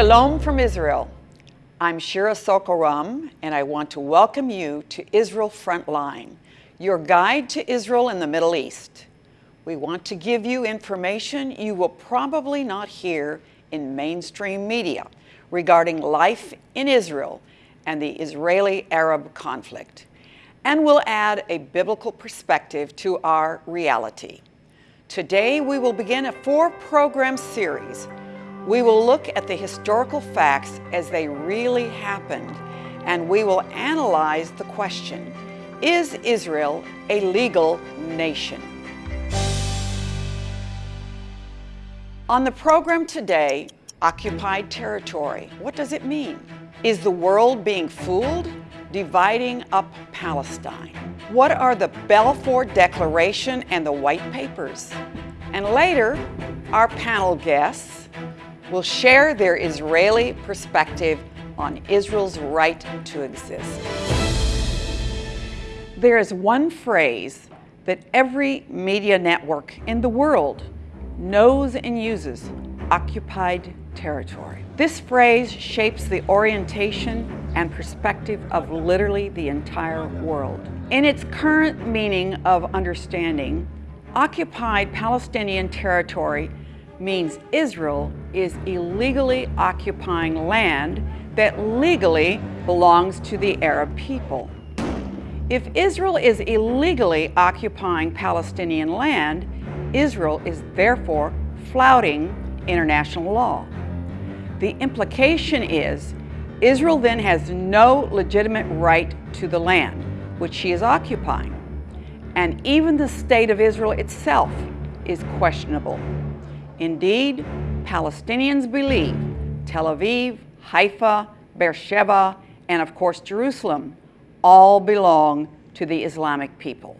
Shalom from Israel. I'm Shira Sorko-Ram, and I want to welcome you to Israel Frontline, your guide to Israel in the Middle East. We want to give you information you will probably not hear in mainstream media regarding life in Israel and the Israeli-Arab conflict. And we'll add a biblical perspective to our reality. Today, we will begin a four-program series. We will look at the historical facts as they really happened, and we will analyze the question, is Israel a legal nation? On the program today, occupied territory, what does it mean? Is the world being fooled? Dividing up Palestine. What are the Balfour Declaration and the White Papers? And later, our panel guests will share their Israeli perspective on Israel's right to exist. There is one phrase that every media network in the world knows and uses, occupied territory. This phrase shapes the orientation and perspective of literally the entire world. In its current meaning of understanding, occupied Palestinian territory means Israel is illegally occupying land that legally belongs to the Arab people. If Israel is illegally occupying Palestinian land, Israel is therefore flouting international law. The implication is Israel then has no legitimate right to the land which she is occupying. And even the state of Israel itself is questionable. Indeed, Palestinians believe Tel Aviv, Haifa, Beersheba, and of course Jerusalem all belong to the Islamic people.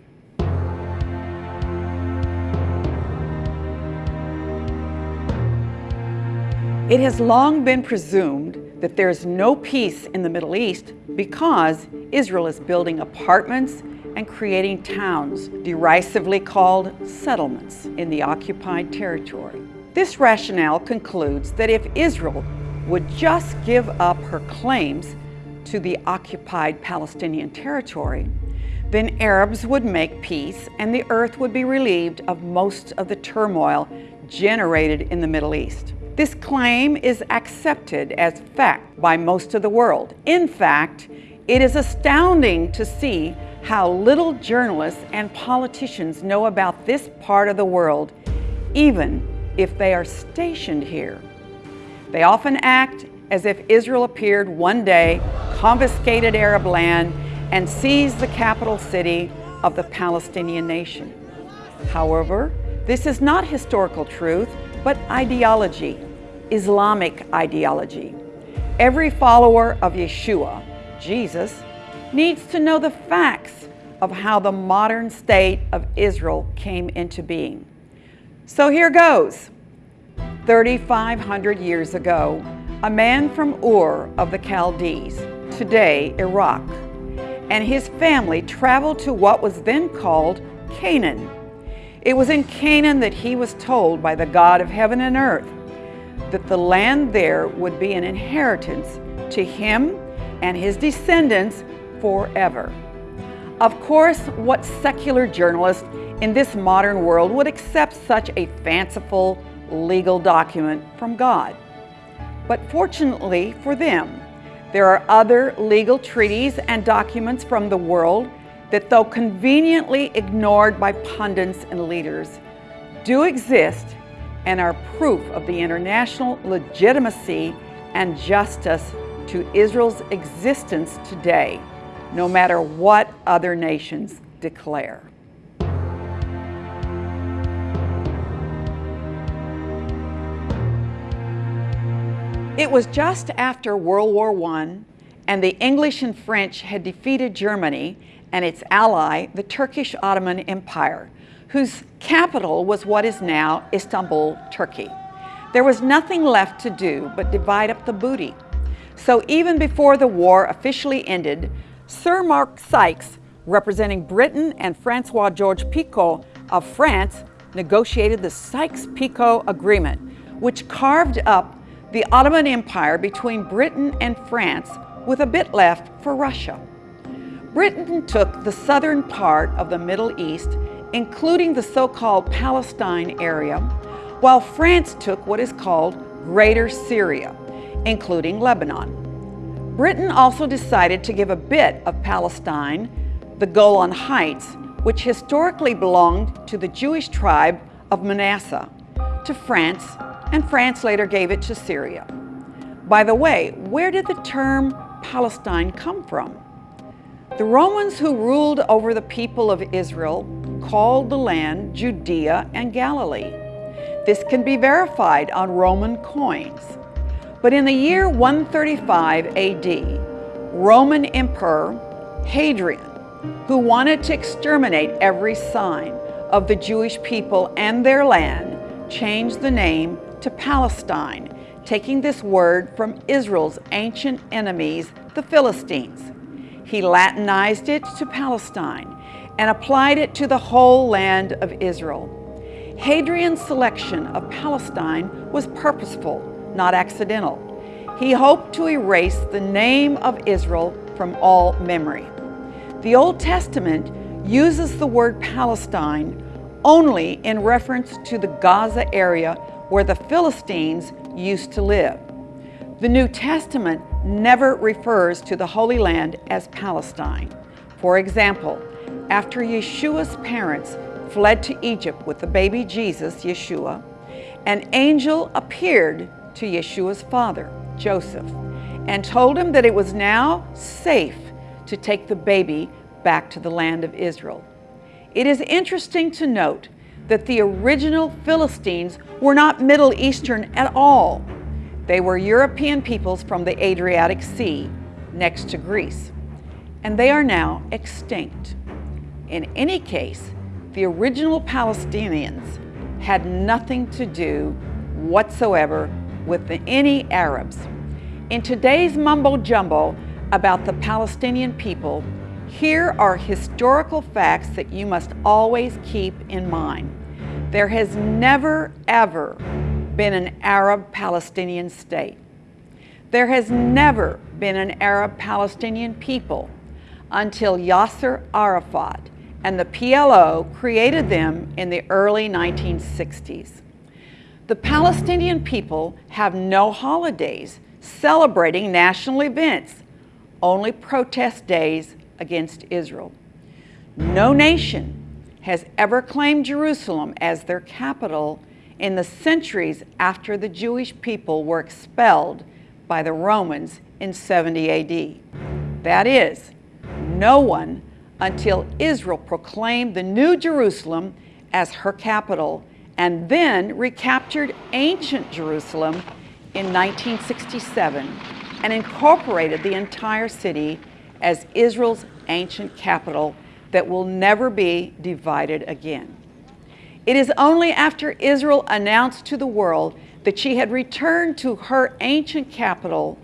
It has long been presumed that there's no peace in the Middle East because Israel is building apartments and creating towns, derisively called settlements, in the occupied territory. This rationale concludes that if Israel would just give up her claims to the occupied Palestinian territory, then Arabs would make peace and the earth would be relieved of most of the turmoil generated in the Middle East. This claim is accepted as fact by most of the world. In fact, it is astounding to see how little journalists and politicians know about this part of the world, even if they are stationed here. They often act as if Israel appeared one day, confiscated Arab land, and seized the capital city of the Palestinian nation. However, this is not historical truth, but ideology, Islamic ideology. Every follower of Yeshua, Jesus, needs to know the facts of how the modern state of Israel came into being. So here goes. 3,500 years ago, a man from Ur of the Chaldees, today Iraq, and his family traveled to what was then called Canaan. It was in Canaan that he was told by the God of heaven and earth that the land there would be an inheritance to him and his descendants forever. Of course, what secular journalist in this modern world would accept such a fanciful legal document from God? But fortunately for them, there are other legal treaties and documents from the world that though conveniently ignored by pundits and leaders, do exist and are proof of the international legitimacy and justice to Israel's existence today, no matter what other nations declare. It was just after World War I and the English and French had defeated Germany and its ally, the Turkish Ottoman Empire, whose capital was what is now Istanbul, Turkey. There was nothing left to do but divide up the booty. So even before the war officially ended, Sir Mark Sykes, representing Britain and Francois Georges Picot of France, negotiated the Sykes-Picot Agreement, which carved up the Ottoman Empire between Britain and France with a bit left for Russia. Britain took the southern part of the Middle East, including the so-called Palestine area, while France took what is called Greater Syria, including Lebanon. Britain also decided to give a bit of Palestine, the Golan Heights, which historically belonged to the Jewish tribe of Manasseh, to France, and France later gave it to Syria. By the way, where did the term Palestine come from? The Romans who ruled over the people of Israel called the land Judea and Galilee. This can be verified on Roman coins. But in the year 135 AD, Roman Emperor Hadrian, who wanted to exterminate every sign of the Jewish people and their land, changed the name to Palestine, taking this word from Israel's ancient enemies, the Philistines. He Latinized it to Palestine and applied it to the whole land of Israel. Hadrian's selection of Palestine was purposeful, not accidental. He hoped to erase the name of Israel from all memory. The Old Testament uses the word Palestine only in reference to the Gaza area where the Philistines used to live. The New Testament never refers to the Holy Land as Palestine. For example, after Yeshua's parents fled to Egypt with the baby Jesus, Yeshua, an angel appeared to Yeshua's father, Joseph, and told him that it was now safe to take the baby back to the land of Israel. It is interesting to note that the original Philistines were not Middle Eastern at all. They were European peoples from the Adriatic Sea, next to Greece, and they are now extinct. In any case, the original Palestinians had nothing to do whatsoever with the, any Arabs. In today's mumbo jumbo about the Palestinian people, here are historical facts that you must always keep in mind. There has never, ever been an Arab-Palestinian state. There has never been an Arab-Palestinian people until Yasser Arafat and the PLO created them in the early 1960s. The Palestinian people have no holidays celebrating national events, only protest days against Israel. No nation has ever claimed Jerusalem as their capital in the centuries after the Jewish people were expelled by the Romans in 70 AD. That is, no one until Israel proclaimed the New Jerusalem as her capital and then recaptured ancient Jerusalem in 1967 and incorporated the entire city as Israel's ancient capital that will never be divided again. It is only after Israel announced to the world that she had returned to her ancient capital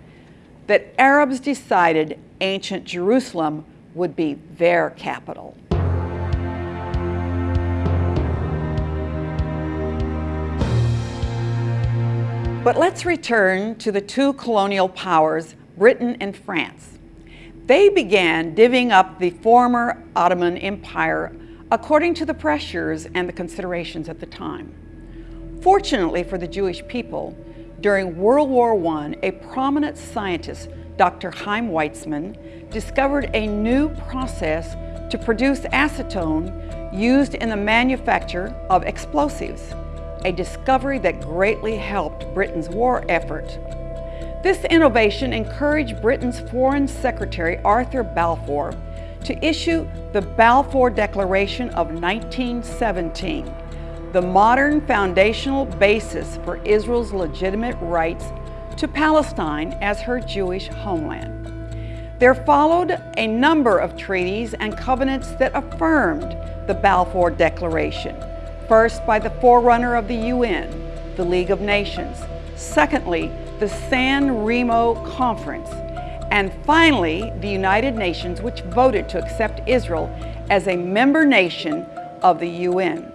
that Arabs decided ancient Jerusalem would be their capital. But let's return to the two colonial powers, Britain and France. They began divvying up the former Ottoman Empire according to the pressures and the considerations at the time. Fortunately for the Jewish people, during World War I, a prominent scientist, Dr. Chaim Weizmann, discovered a new process to produce acetone used in the manufacture of explosives, a discovery that greatly helped Britain's war effort. This innovation encouraged Britain's Foreign Secretary Arthur Balfour to issue the Balfour Declaration of 1917, the modern foundational basis for Israel's legitimate rights to Palestine as her Jewish homeland. There followed a number of treaties and covenants that affirmed the Balfour Declaration, first by the forerunner of the UN, the League of Nations, secondly, the San Remo Conference, and finally, the United Nations, which voted to accept Israel as a member nation of the UN.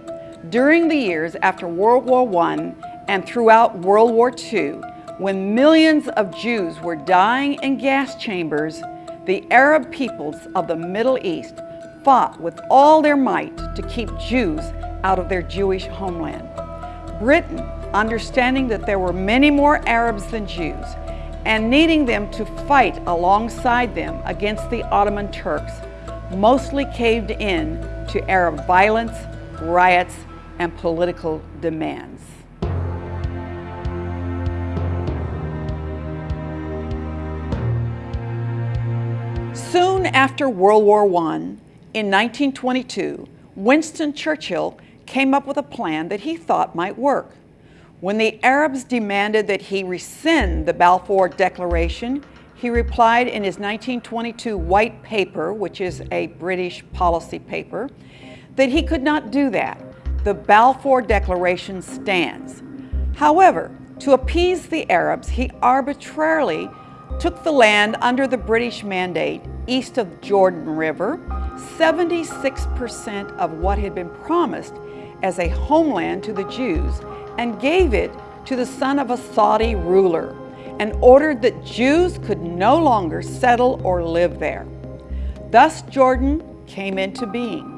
During the years after World War I and throughout World War II, when millions of Jews were dying in gas chambers, the Arab peoples of the Middle East fought with all their might to keep Jews out of their Jewish homeland. Britain, understanding that there were many more Arabs than Jews, and needing them to fight alongside them against the Ottoman Turks, mostly caved in to Arab violence, riots, and political demands. Soon after World War I, in 1922, Winston Churchill came up with a plan that he thought might work. When the Arabs demanded that he rescind the Balfour Declaration, he replied in his 1922 White Paper, which is a British policy paper, that he could not do that. The Balfour Declaration stands. However, to appease the Arabs, he arbitrarily took the land under the British mandate east of Jordan River, 76% of what had been promised as a homeland to the Jews and gave it to the son of a Saudi ruler and ordered that Jews could no longer settle or live there. Thus Jordan came into being.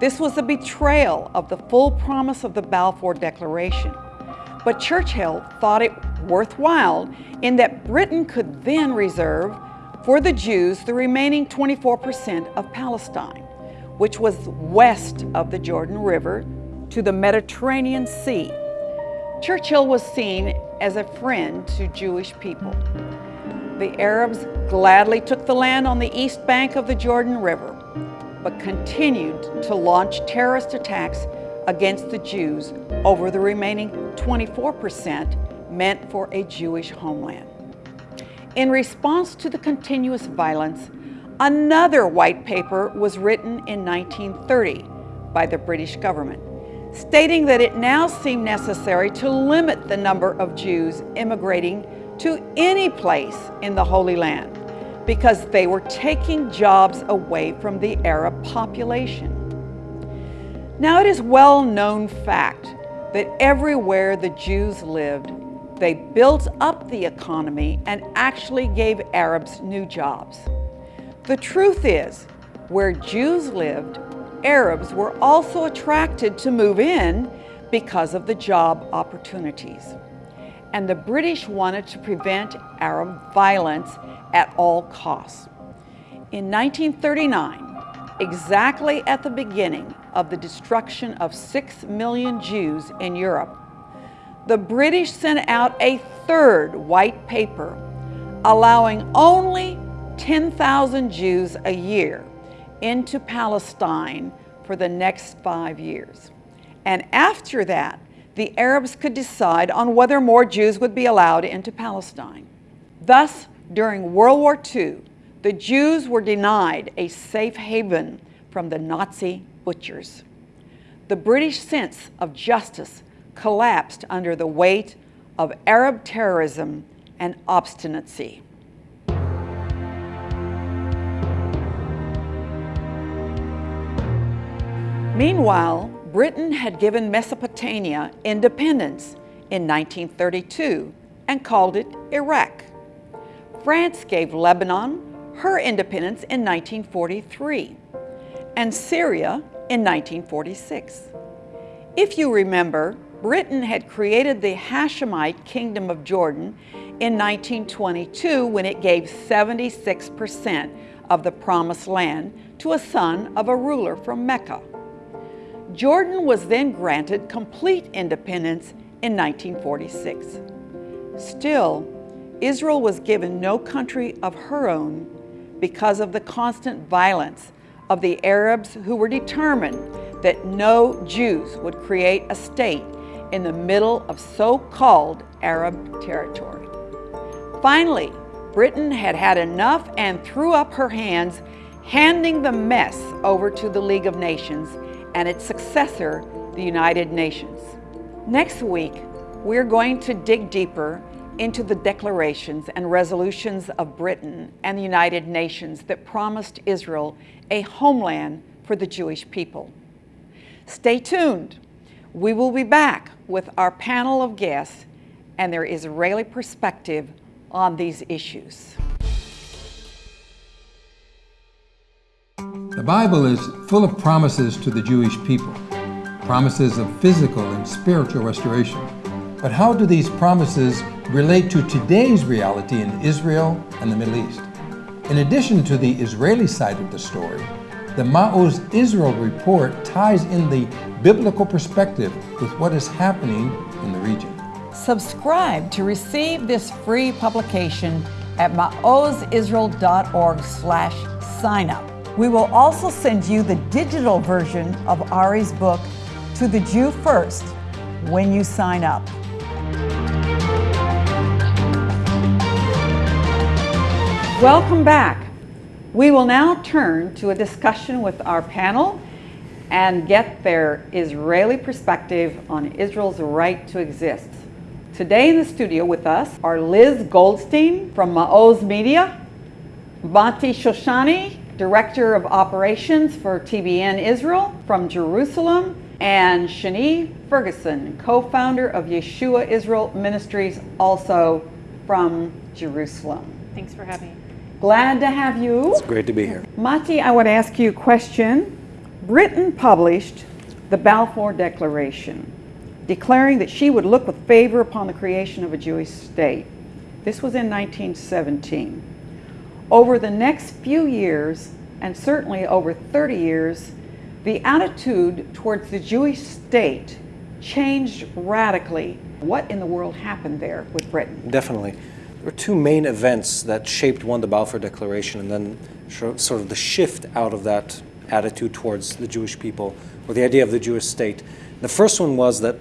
This was a betrayal of the full promise of the Balfour Declaration. But Churchill thought it worthwhile in that Britain could then reserve for the Jews the remaining 24% of Palestine, which was west of the Jordan River to the Mediterranean Sea. Churchill was seen as a friend to Jewish people. The Arabs gladly took the land on the east bank of the Jordan River, but continued to launch terrorist attacks against the Jews over the remaining 24% meant for a Jewish homeland. In response to the continuous violence, another white paper was written in 1930 by the British government, stating that it now seemed necessary to limit the number of Jews immigrating to any place in the Holy Land because they were taking jobs away from the Arab population. Now it is well known fact that everywhere the Jews lived, they built up the economy and actually gave Arabs new jobs. The truth is, where Jews lived, Arabs were also attracted to move in because of the job opportunities. And the British wanted to prevent Arab violence at all costs. In 1939, exactly at the beginning of the destruction of six million Jews in Europe, the British sent out a third white paper allowing only 10,000 Jews a year into Palestine for the next five years. And after that, the Arabs could decide on whether more Jews would be allowed into Palestine. Thus, during World War II, the Jews were denied a safe haven from the Nazi butchers. The British sense of justice collapsed under the weight of Arab terrorism and obstinacy. Meanwhile, Britain had given Mesopotamia independence in 1932 and called it Iraq. France gave Lebanon her independence in 1943 and Syria in 1946. If you remember, Britain had created the Hashemite Kingdom of Jordan in 1922 when it gave 76% of the Promised Land to a son of a ruler from Mecca. Jordan was then granted complete independence in 1946. Still, Israel was given no country of her own because of the constant violence of the Arabs who were determined that no Jews would create a state in the middle of so-called Arab territory. Finally, Britain had had enough and threw up her hands, handing the mess over to the League of Nations and its successor, the United Nations. Next week, we're going to dig deeper into the declarations and resolutions of Britain and the United Nations that promised Israel a homeland for the Jewish people. Stay tuned. We will be back with our panel of guests and their Israeli perspective on these issues. The Bible is full of promises to the Jewish people, promises of physical and spiritual restoration. But how do these promises relate to today's reality in Israel and the Middle East? In addition to the Israeli side of the story, the Ma'oz Israel report ties in the biblical perspective with what is happening in the region. Subscribe to receive this free publication at maozisrael.org slash sign up. We will also send you the digital version of Ari's book, To the Jew First, when you sign up. Welcome back. We will now turn to a discussion with our panel and get their Israeli perspective on Israel's right to exist. Today in the studio with us are Liz Goldstein from Maoz Media, Mati Shoshani, Director of Operations for TBN Israel from Jerusalem, and Shani Ferguson, co-founder of Yeshua Israel Ministries, also from Jerusalem. Thanks for having me. Glad to have you. It's great to be here. Mati, I want to ask you a question. Britain published the Balfour Declaration, declaring that she would look with favor upon the creation of a Jewish state. This was in 1917. Over the next few years, and certainly over 30 years, the attitude towards the Jewish state changed radically. What in the world happened there with Britain? Definitely. There were two main events that shaped one, the Balfour Declaration, and then sort of the shift out of that attitude towards the Jewish people, or the idea of the Jewish state. The first one was that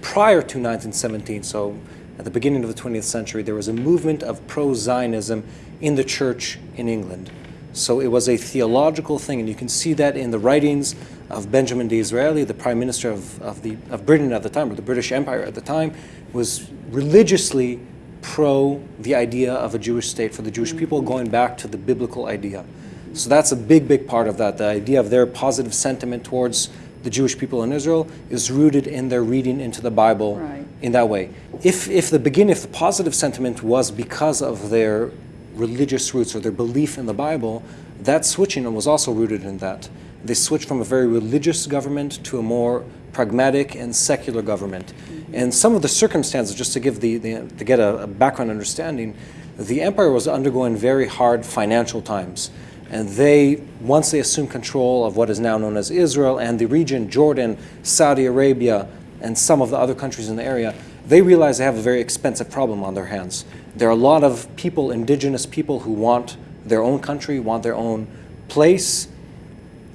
prior to 1917, so at the beginning of the 20th century, there was a movement of pro Zionism in the church in England. So it was a theological thing, and you can see that in the writings of Benjamin Disraeli, the Prime Minister of, of, the, of Britain at the time, or the British Empire at the time, was religiously pro the idea of a Jewish state for the Jewish mm. people, going back to the biblical idea. So that's a big, big part of that. The idea of their positive sentiment towards the Jewish people in Israel is rooted in their reading into the Bible right. in that way. If, if the beginning, if the positive sentiment was because of their religious roots or their belief in the Bible, that switching was also rooted in that. They switched from a very religious government to a more pragmatic and secular government. Mm-hmm. And some of the circumstances, just to give the, the to get a, a background understanding, the empire was undergoing very hard financial times. And they, once they assumed control of what is now known as Israel and the region, Jordan, Saudi Arabia, and some of the other countries in the area, they realize they have a very expensive problem on their hands. There are a lot of people, indigenous people, who want their own country, want their own place,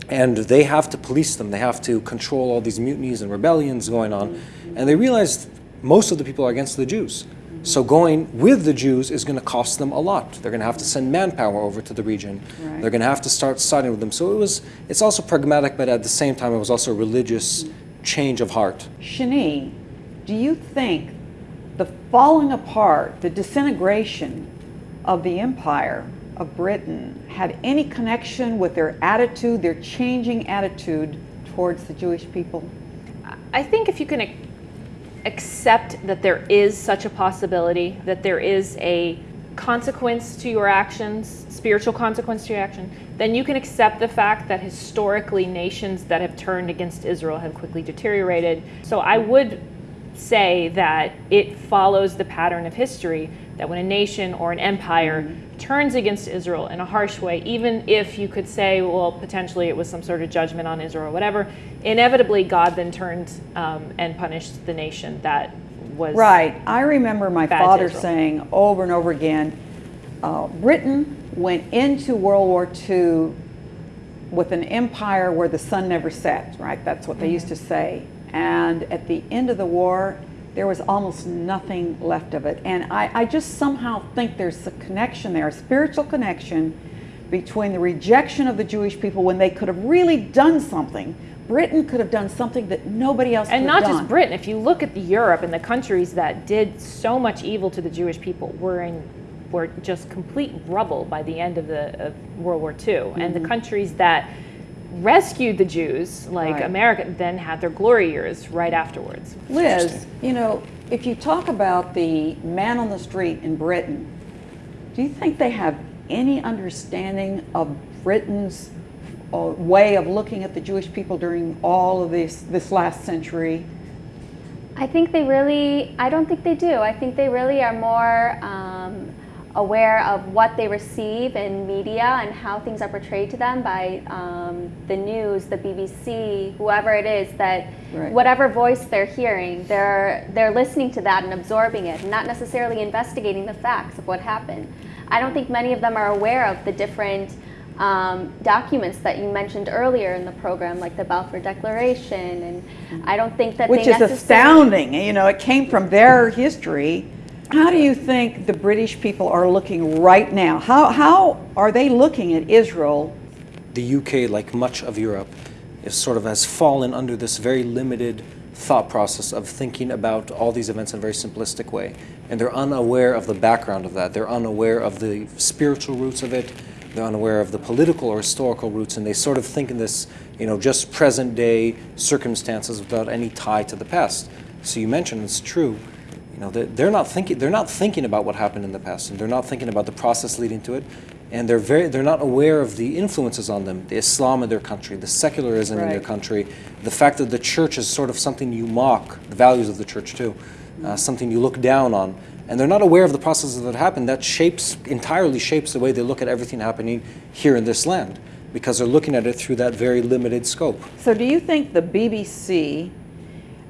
and they have to police them. They have to control all these mutinies and rebellions going on. And they realized most of the people are against the Jews. So going with the Jews is going to cost them a lot. They're going to have to send manpower over to the region. Right. They're going to have to start siding with them. So it was. It's also pragmatic, but at the same time, it was also a religious change of heart. Shani, do you think the falling apart, the disintegration of the empire of Britain had any connection with their attitude, their changing attitude towards the Jewish people? I think if you can accept that there is such a possibility, that there is a consequence to your actions, spiritual consequence to your action, then you can accept the fact that historically nations that have turned against Israel have quickly deteriorated. So I would say that it follows the pattern of history that when a nation or an empire mm-hmm. turns against Israel in a harsh way, even if you could say, well, potentially it was some sort of judgment on Israel or whatever, inevitably God then turned um, and punished the nation that was. Right. I remember my father saying over and over again uh, Britain went into World War II with an empire where the sun never set, right? That's what mm-hmm. they used to say. And at the end of the war, there was almost nothing left of it. And I, I just somehow think there's a connection there, a spiritual connection between the rejection of the Jewish people when they could have really done something. Britain could have done something that nobody else and not just Britain. If you look at the Europe and the countries that did so much evil to the Jewish people were in were just complete rubble by the end of the of World War II, mm-hmm. and the mm-hmm. countries that rescued the Jews, like right. America, then had their glory years right afterwards. Liz, you know, if you talk about the man on the street in Britain, do you think they have any understanding of Britain's uh, way of looking at the Jewish people during all of this this last century? I think they really, I don't think they do. I think they really are more um, aware of what they receive in media and how things are portrayed to them by um, the news, the BBC, whoever it is that Right. whatever voice they're hearing, they're they're listening to that and absorbing it, not necessarily investigating the facts of what happened. I don't think many of them are aware of the different um, documents that you mentioned earlier in the program, like the Balfour Declaration, and I don't think that Which they is astounding. You know, it came from their history. How do you think the British people are looking right now? How, how are they looking at Israel? the UK, like much of Europe, is sort of has fallen under this very limited thought process of thinking about all these events in a very simplistic way. And they're unaware of the background of that. They're unaware of the spiritual roots of it. They're unaware of the political or historical roots, and they sort of think in this, you know, just present day circumstances without any tie to the past. So you mentioned it's true. You know, they're, they're not thinking. They're not thinking about what happened in the past, and they're not thinking about the process leading to it, and they're very. They're not aware of the influences on them, the Islam in their country, the secularism in their country, the fact that the church is sort of something you mock, the values of the church too, uh, something you look down on, and they're not aware of the processes that happen. That shapes entirely shapes the way they look at everything happening here in this land, because they're looking at it through that very limited scope. So, do you think the BBC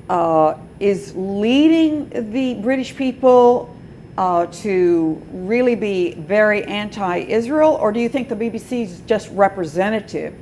uh, is leading the British people uh, to really be very anti Israel, or do you think the BBC is just representative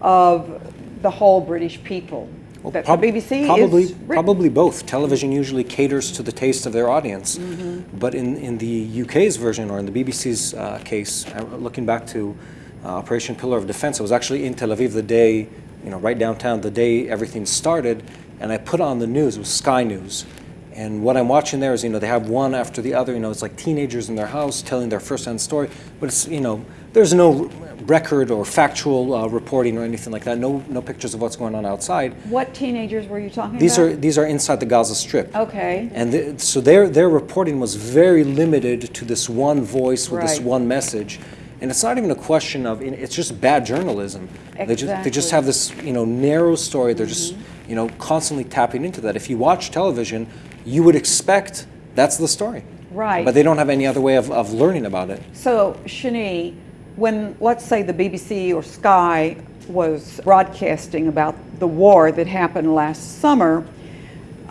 of the whole British people? that Prob- the BBC probably, probably both. Television usually caters to the taste of their audience, Mm-hmm. but in, in the UK's version or in the BBC's uh, case, uh, looking back to uh, Operation Pillar of Defense, I was actually in Tel Aviv the day, you know, right downtown, the day everything started, and I put on the news. It was Sky News. And what I'm watching there is, you know, they have one after the other. You know, it's like teenagers in their house telling their first-hand story, but it's, you know, there's no record or factual uh, reporting or anything like that. No, no pictures of what's going on outside. What teenagers were you talking These about? are these are inside the Gaza Strip. Okay. And the, so their their reporting was very limited to this one voice with this one message, and it's not even a question of it's just bad journalism. Exactly. They just they just Mm-hmm. have this you know narrow story. They're just you know constantly tapping into that. If you watch television, you would expect that's the story. Right. But they don't have any other way of, of learning about it. So, Shani, when let's say the BBC or Sky was broadcasting about the war that happened last summer,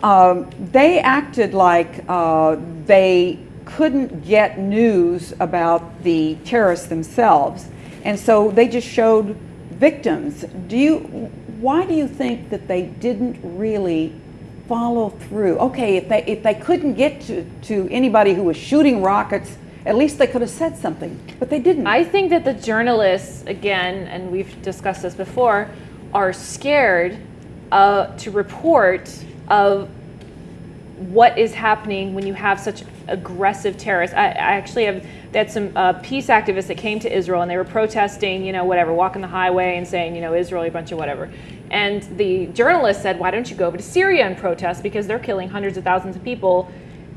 um, they acted like uh, they couldn't get news about the terrorists themselves, and so they just showed victims. Do you? Why do you think that they didn't really follow through? Okay, if they if they couldn't get to, to anybody who was shooting rockets, at least they could have said something, but they didn't. I think that the journalists, again, and we've discussed this before, are scared uh, to report of what is happening when you have such aggressive terrorists. I, I actually have had some uh, peace activists that came to Israel and they were protesting, you know, whatever, walking the highway and saying, you know, Israel, a bunch of whatever. And the journalist said, why don't you go over to Syria and protest because they're killing hundreds of thousands of people.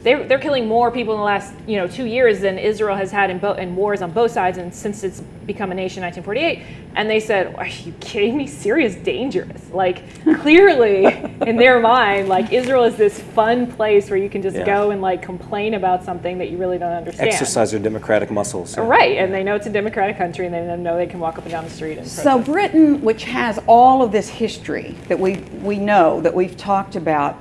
They're, they're killing more people in the last you know two years than Israel has had in, bo- in wars on both sides and since it's become a nation in 1948. And they said, "Are you kidding me? Syria's dangerous. Like clearly in their mind, like Israel is this fun place where you can just Yeah. go and like complain about something that you really don't understand. Exercise your democratic muscles. Right, and they know it's a democratic country, and they know they can walk up and down the street and So. Britain, which has all of this history that we we know that we've talked about,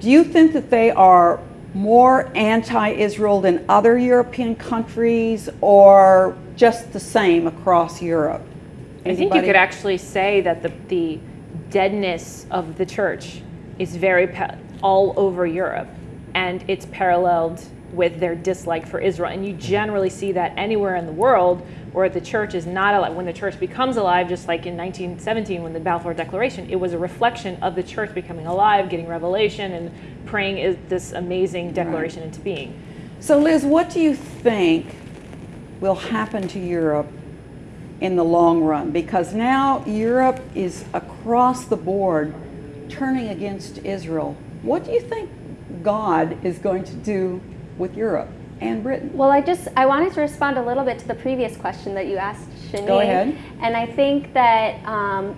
do you think that they are more anti-Israel than other European countries, or just the same across Europe? I think you could actually say that the, the deadness of the church is very all over Europe, and it's paralleled with their dislike for Israel. And you generally see that anywhere in the world where the church is not alive. When the church becomes alive, just like in 1917 when the Balfour Declaration, it was a reflection of the church becoming alive, getting revelation, and praying is this amazing declaration into being. So, Liz, what do you think will happen to Europe in the long run? Because now Europe is across the board turning against Israel. What do you think God is going to do with Europe and Britain. Well, I just I wanted to respond a little bit to the previous question that you asked. Go ahead. And I think that um,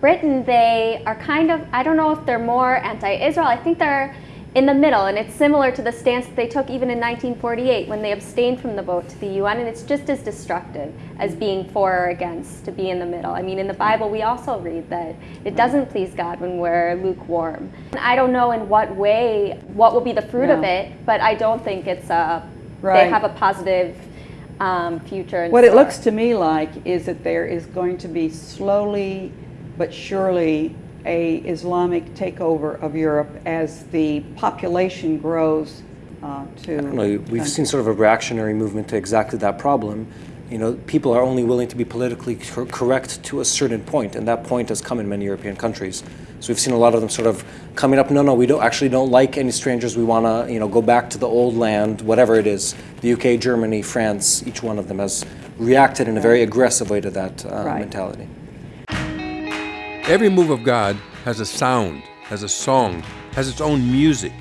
Britain, they are kind of I don't know if they're more anti-Israel. I think they're in the middle, and it's similar to the stance that they took even in 1948 when they abstained from the vote to the UN, and it's just as destructive as being for or against to be in the middle. I mean, in the Bible, we also read that it doesn't please God when we're lukewarm. And I don't know in what way, what will be the fruit of it, but I don't think it's a, Right. they have a positive um, future. What it looks to me like is that there is going to be slowly but surely a Islamic takeover of Europe as the population grows uh, to. I don't know, we've seen sort of a reactionary movement to exactly that problem. You know, people are only willing to be politically cor- correct to a certain point, and that point has come in many European countries. So we've seen a lot of them sort of coming up. No, no, we don't actually don't like any strangers. We want to, you know, go back to the old land, whatever it is. The UK, Germany, France, each one of them has reacted in a very aggressive way to that uh, Right. mentality. Every move of God has a sound, has a song, has its own music.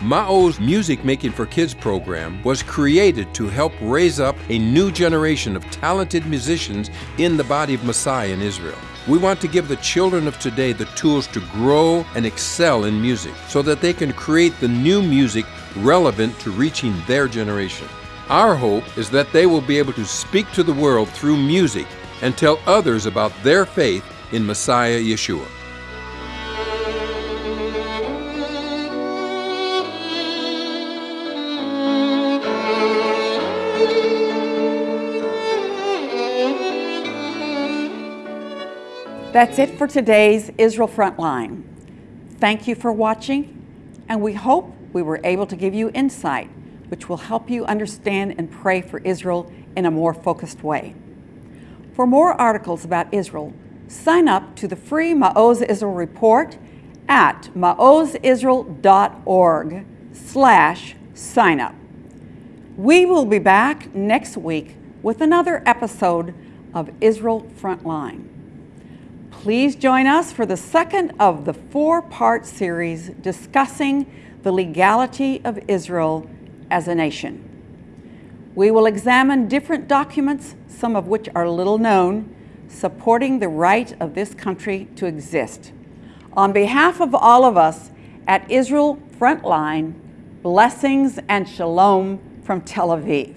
Ma'oz Music Making for Kids program was created to help raise up a new generation of talented musicians in the body of Messiah in Israel. We want to give the children of today the tools to grow and excel in music so that they can create the new music relevant to reaching their generation. Our hope is that they will be able to speak to the world through music and tell others about their faith in Messiah Yeshua. That's it for today's Israel Frontline. Thank you for watching, and we hope we were able to give you insight which will help you understand and pray for Israel in a more focused way. For more articles about Israel, sign up to the free Ma'oz Israel report at maozisrael.org slash sign up. We will be back next week with another episode of Israel Frontline. Please join us for the second of the four part series discussing the legality of Israel as a nation. We will examine different documents, some of which are little known, supporting the right of this country to exist. On behalf of all of us at Israel Frontline, blessings and shalom from Tel Aviv.